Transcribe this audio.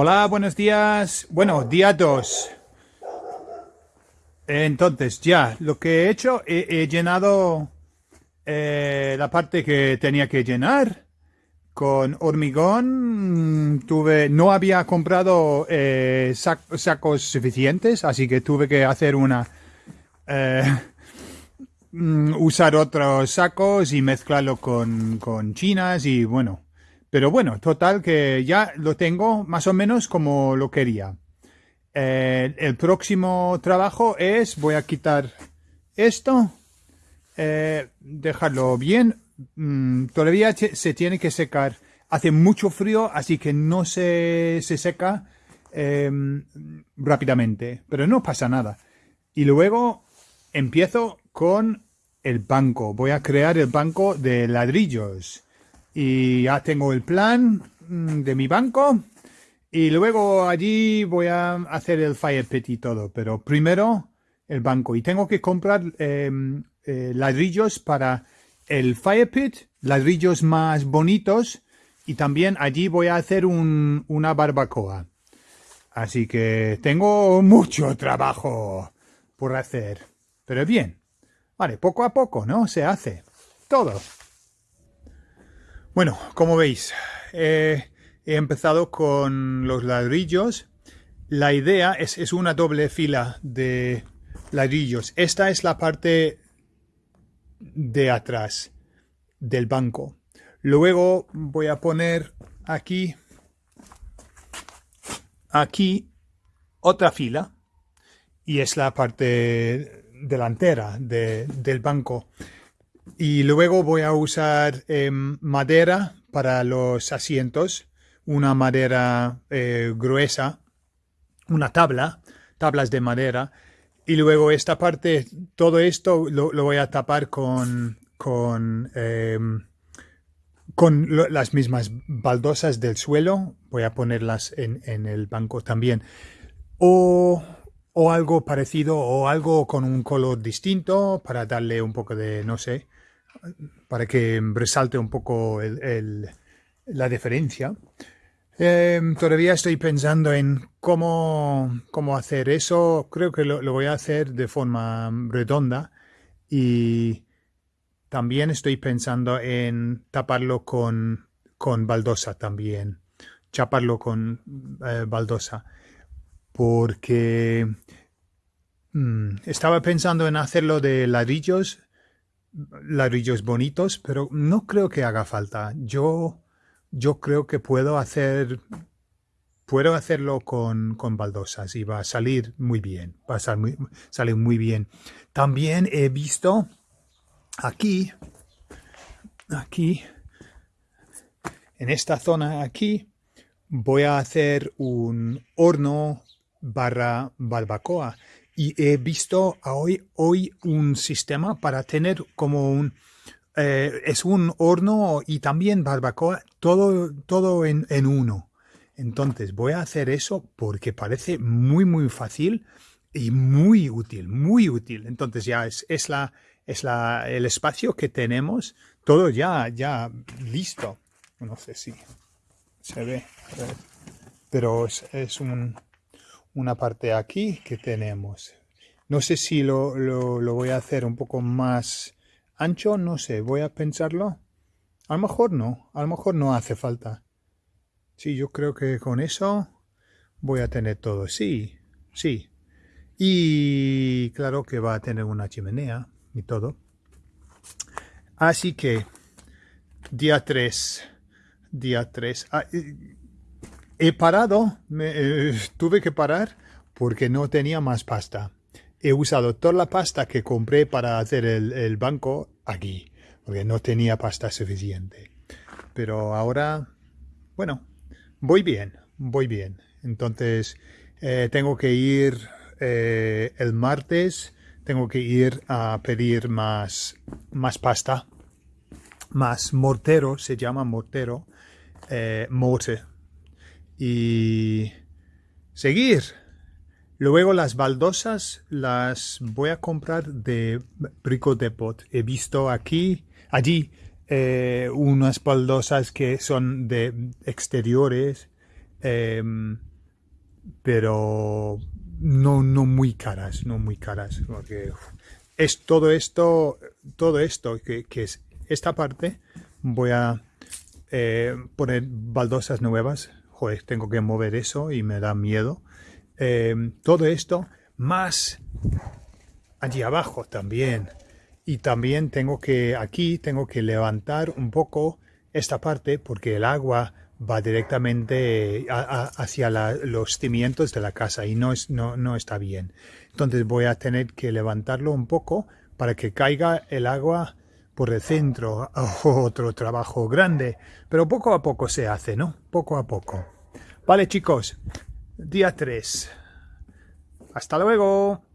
Hola, buenos días. Bueno, día 2. Entonces, ya, lo que he hecho, he, llenado eh, la parte que tenía que llenar con hormigón. Tuve, no había comprado eh, sacos suficientes, así que tuve que hacer una... Eh, mm, usar otros sacos y mezclarlo con, con chinas y bueno, pero bueno, total que ya lo tengo más o menos como lo quería. Eh, el próximo trabajo es, voy a quitar esto, eh, dejarlo bien. Mm, todavía se tiene que secar. Hace mucho frío, así que no se, se seca em, rápidamente, pero no pasa nada. Y luego empiezo con el banco. Voy a crear el banco de ladrillos y ya tengo el plan mm, de mi banco y luego allí voy a hacer el fire pit y todo, pero primero el banco y tengo que comprar em, eh, ladrillos para el fire pit, ladrillos más bonitos y también allí voy a hacer una barbacoa. Así que tengo mucho trabajo por hacer, pero bien. Vale, poco a poco, ¿no? Se hace todo. Bueno, como veis, he empezado con los ladrillos. La idea es, es una doble fila de ladrillos. Esta es la parte de atrás del banco. Luego voy a poner aquí, aquí otra fila y es la parte delantera del banco. Y luego voy a usar em, madera para los asientos, una madera eh, gruesa, una tabla, tablas de madera. Y luego esta parte, todo esto lo, voy a tapar con, con, em, con las mismas baldosas del suelo. Voy a ponerlas en, en el banco también. O o algo parecido o algo con un color distinto para darle un poco de, no sé, para que resalte un poco la diferencia. Em, todavía estoy pensando en cómo, cómo hacer eso. Creo que lo, voy a hacer de forma redonda y también estoy pensando en taparlo con, con baldosa también. Chaparlo con eh, baldosa. Porque mm, estaba pensando en hacerlo de ladrillos ladrillos bonitos, pero no creo que haga falta. Yo, yo creo que puedo hacer, puedo hacerlo con, con baldosas y va a salir muy bien, va a salir muy, bien. También he visto aquí, aquí, en esta zona aquí, voy a hacer un horno barra barbacoa y he visto hoy, hoy un sistema para tener como un... Eh, es un horno y también barbacoa, todo, todo en, uno. Entonces voy a hacer eso porque parece muy, muy fácil y muy útil, muy útil. Entonces ya es, es, la, es la, el espacio que tenemos, todo ya, ya listo. No sé si se ve, pero es, es un, una parte aquí que tenemos. No sé si lo, lo, voy a hacer un poco más ancho, no sé, voy a pensarlo. A lo mejor no, a lo mejor no hace falta. Sí, yo creo que con eso voy a tener todo. Sí, sí. Y claro que va a tener una chimenea y todo. Así que, día 3, día 3. Ah, he parado, me, eh, tuve que parar porque no tenía más pasta. He usado toda la pasta que compré para hacer el, banco aquí, porque no tenía pasta suficiente. Pero ahora, bueno, voy bien, voy bien. Entonces, eh, tengo que ir eh, el martes, tengo que ir a pedir más, más pasta, más mortero, se llama mortero, morte, y seguir. Luego las baldosas las voy a comprar de Brico Depot. He visto aquí, allí, eh, unas baldosas que son de exteriores. Em, pero no, no muy caras, no muy caras, porque es todo esto, todo esto que, es esta parte, voy a eh, poner baldosas nuevas, joder, tengo que mover eso y me da miedo, eh, todo esto, más allí abajo también, y también tengo que, aquí tengo que levantar un poco esta parte porque el agua va directamente hacia los cimientos de la casa y no, no, no está bien. Entonces voy a tener que levantarlo un poco para que caiga el agua por el centro. otro trabajo grande, pero poco a poco se hace, ¿no? Poco a poco. Vale chicos, día 3. Hasta luego.